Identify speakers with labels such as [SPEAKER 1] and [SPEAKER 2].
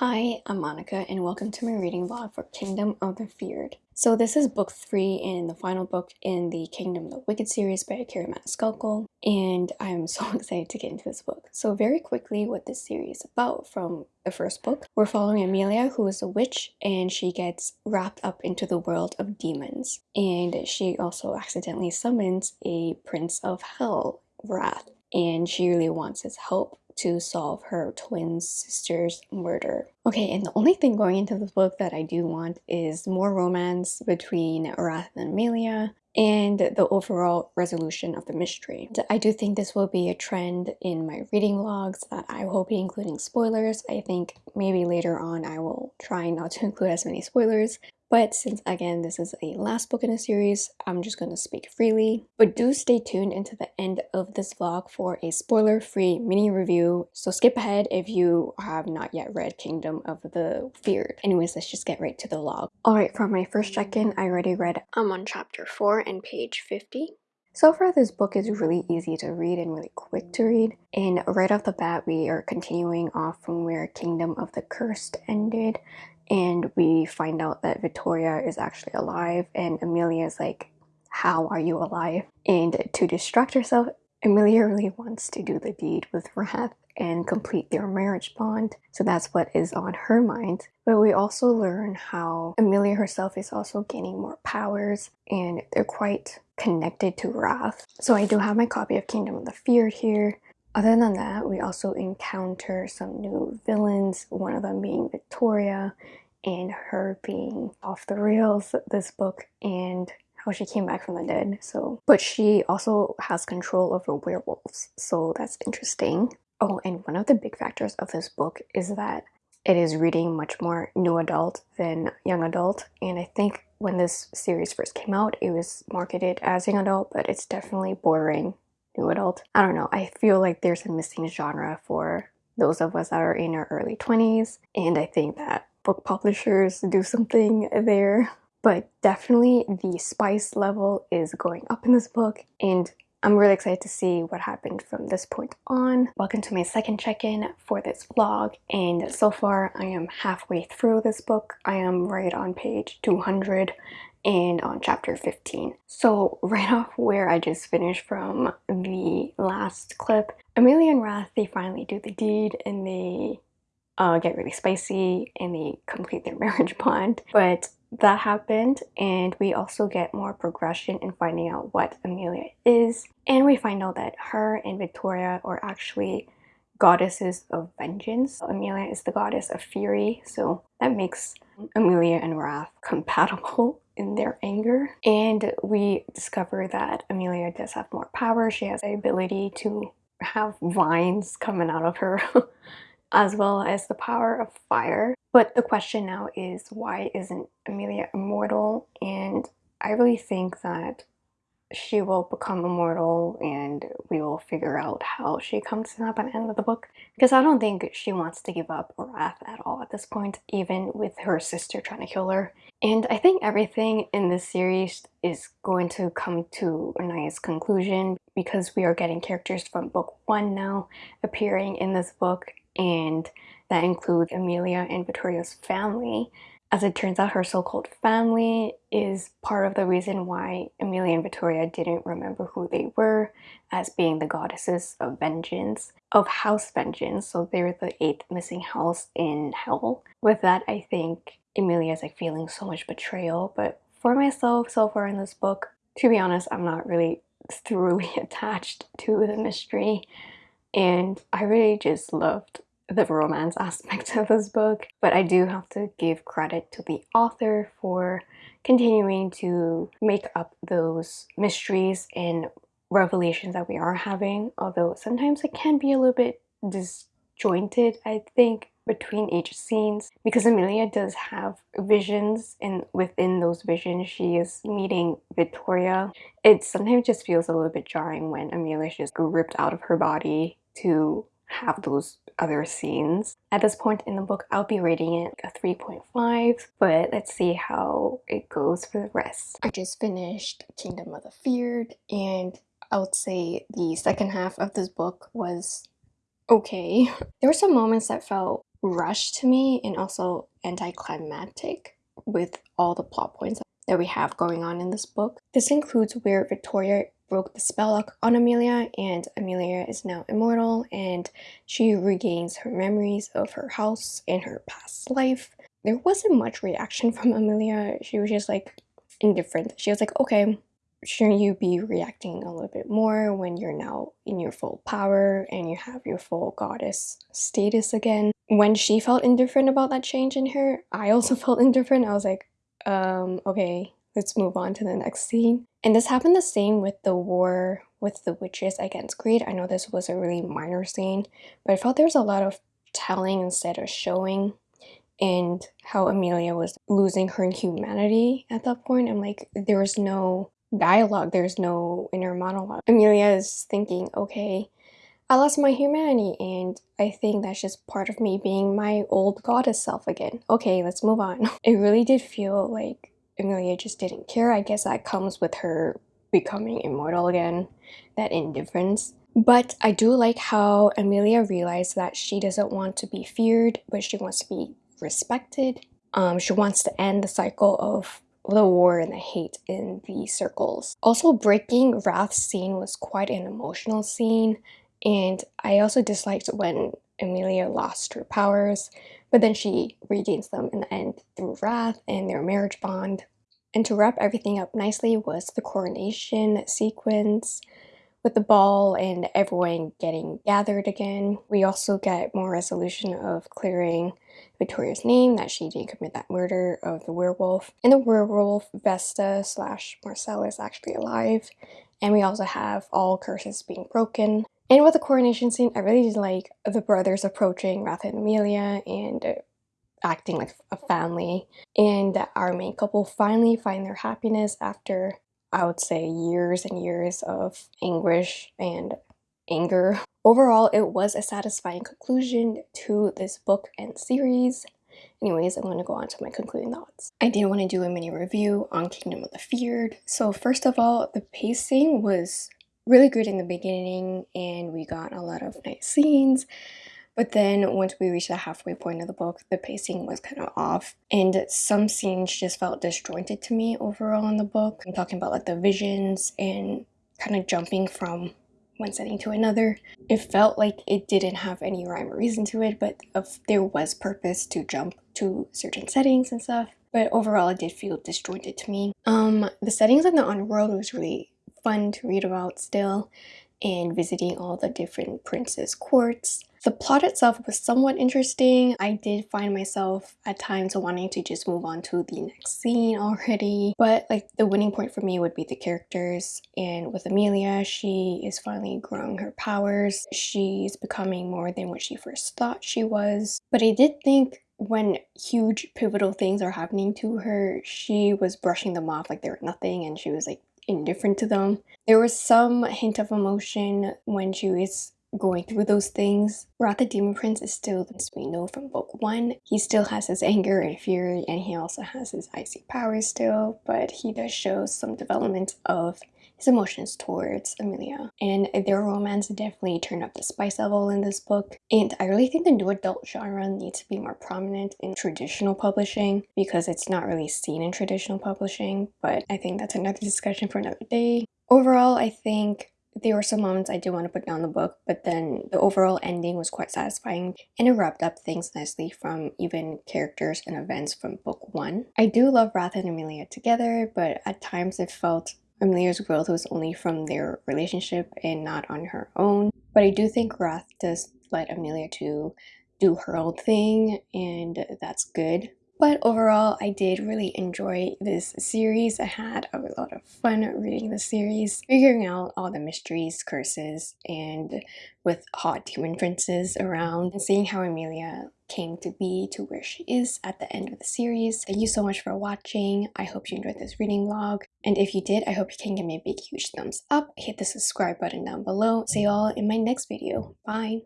[SPEAKER 1] Hi, I'm Monica and welcome to my reading vlog for Kingdom of the Feared. So this is book 3 and the final book in the Kingdom of the Wicked series by Kerri Maniscalco and I'm so excited to get into this book. So very quickly what this series is about from the first book. We're following Amelia who is a witch and she gets wrapped up into the world of demons and she also accidentally summons a prince of hell, Wrath, and she really wants his help to solve her twin sister's murder. Okay, and the only thing going into this book that I do want is more romance between Wrath and Amelia and the overall resolution of the mystery. I do think this will be a trend in my reading vlogs that I will be including spoilers. I think maybe later on I will try not to include as many spoilers but since again this is a last book in a series, I'm just going to speak freely. But do stay tuned into the end of this vlog for a spoiler-free mini review. So skip ahead if you have not yet read Kingdom of the Feared. Anyways, let's just get right to the log. Alright, for my first check-in, I already read I'm on chapter 4 and page 50. So far, this book is really easy to read and really quick to read. And right off the bat, we are continuing off from where Kingdom of the Cursed ended and we find out that Victoria is actually alive and Amelia is like, how are you alive? And to distract herself, Amelia really wants to do the deed with Wrath and complete their marriage bond. So that's what is on her mind. But we also learn how Amelia herself is also gaining more powers and they're quite connected to Wrath. So I do have my copy of Kingdom of the Feared here. Other than that, we also encounter some new villains, one of them being Victoria and her being off the rails this book and how she came back from the dead. So, but she also has control over werewolves, so that's interesting. Oh, and one of the big factors of this book is that it is reading much more new adult than young adult, and I think when this series first came out, it was marketed as young adult, but it's definitely bordering new adult. I don't know, I feel like there's a missing genre for those of us that are in our early 20s and I think that book publishers do something there. But definitely the spice level is going up in this book and I'm really excited to see what happened from this point on. Welcome to my second check-in for this vlog and so far I am halfway through this book. I am right on page 200 and on chapter 15. So right off where I just finished from the last clip, Amelia and Wrath, they finally do the deed and they uh, get really spicy and they complete their marriage bond. But that happened and we also get more progression in finding out what Amelia is. And we find out that her and Victoria are actually goddesses of vengeance. Amelia is the goddess of fury, so that makes Amelia and Wrath compatible in their anger. And we discover that Amelia does have more power. She has the ability to have vines coming out of her as well as the power of fire. But the question now is why isn't Amelia immortal? And I really think that she will become immortal and we will figure out how she comes to that by the end of the book. Because I don't think she wants to give up Wrath at all at this point, even with her sister trying to kill her. And I think everything in this series is going to come to a nice conclusion because we are getting characters from book one now appearing in this book and that includes Amelia and Victoria's family. As it turns out, her so-called family is part of the reason why Amelia and Victoria didn't remember who they were as being the goddesses of vengeance, of house vengeance, so they're the eighth missing house in hell. With that, I think Amelia is like feeling so much betrayal, but for myself so far in this book, to be honest, I'm not really thoroughly attached to the mystery. And I really just loved the romance aspect of this book, but I do have to give credit to the author for continuing to make up those mysteries and revelations that we are having, although sometimes it can be a little bit disjointed, I think, between each scenes because Amelia does have visions and within those visions she is meeting Victoria. It sometimes just feels a little bit jarring when Amelia is just ripped out of her body to have those other scenes. At this point in the book, I'll be rating it a 3.5, but let's see how it goes for the rest. I just finished Kingdom of the Feared, and I would say the second half of this book was okay. There were some moments that felt rushed to me and also anticlimactic with all the plot points that we have going on in this book. This includes where Victoria broke the spell lock on Amelia and Amelia is now immortal and she regains her memories of her house and her past life. There wasn't much reaction from Amelia. She was just like indifferent. She was like, okay, shouldn't you be reacting a little bit more when you're now in your full power and you have your full goddess status again? When she felt indifferent about that change in her, I also felt indifferent. I was like, um, okay, let's move on to the next scene. And this happened the same with the war with the witches against greed. I know this was a really minor scene, but I felt there was a lot of telling instead of showing and how Amelia was losing her humanity at that point. I'm like, there was no dialogue, there's no inner monologue. Amelia is thinking, okay, I lost my humanity and I think that's just part of me being my old goddess self again. Okay, let's move on. It really did feel like Amelia just didn't care. I guess that comes with her becoming immortal again, that indifference. But I do like how Amelia realized that she doesn't want to be feared, but she wants to be respected. Um, she wants to end the cycle of the war and the hate in the circles. Also, breaking Wrath's scene was quite an emotional scene, and I also disliked when Amelia lost her powers, but then she regains them in the end through Wrath and their marriage bond. And to wrap everything up nicely was the coronation sequence with the ball and everyone getting gathered again. We also get more resolution of clearing Victoria's name that she didn't commit that murder of the werewolf. And the werewolf, Vesta slash Marcella is actually alive. And we also have all curses being broken. And with the coronation scene, I really did like the brothers approaching Wrath and Amelia and acting like a family. And our main couple finally find their happiness after, I would say, years and years of anguish and anger. Overall, it was a satisfying conclusion to this book and series. Anyways, I'm going to go on to my concluding thoughts. I did want to do a mini review on Kingdom of the Feared. So first of all, the pacing was really good in the beginning and we got a lot of nice scenes. But then once we reached the halfway point of the book, the pacing was kind of off. And some scenes just felt disjointed to me overall in the book. I'm talking about like the visions and kind of jumping from one setting to another. It felt like it didn't have any rhyme or reason to it, but if there was purpose to jump to certain settings and stuff. But overall, it did feel disjointed to me. Um, the settings in the Underworld was really fun to read about still, and visiting all the different princes' courts. The plot itself was somewhat interesting. I did find myself at times wanting to just move on to the next scene already. But like the winning point for me would be the characters. And with Amelia, she is finally growing her powers. She's becoming more than what she first thought she was. But I did think when huge pivotal things are happening to her, she was brushing them off like they were nothing and she was like indifferent to them. There was some hint of emotion when she was going through those things. Wrath the Demon Prince is still, as we know from book one, he still has his anger and fury and he also has his icy powers still, but he does show some development of his emotions towards Amelia. And their romance definitely turned up the spice level in this book. And I really think the new adult genre needs to be more prominent in traditional publishing because it's not really seen in traditional publishing, but I think that's another discussion for another day. Overall, I think there were some moments I did want to put down the book, but then the overall ending was quite satisfying and it wrapped up things nicely from even characters and events from book one. I do love Wrath and Amelia together, but at times it felt Amelia's growth was only from their relationship and not on her own. But I do think Wrath does let Amelia to do her own thing and that's good. But overall, I did really enjoy this series. I had a lot of fun reading the series, figuring out all the mysteries, curses, and with hot demon princes around, and seeing how Amelia came to be to where she is at the end of the series. Thank you so much for watching. I hope you enjoyed this reading vlog. And if you did, I hope you can give me a big huge thumbs up. Hit the subscribe button down below. See you all in my next video. Bye!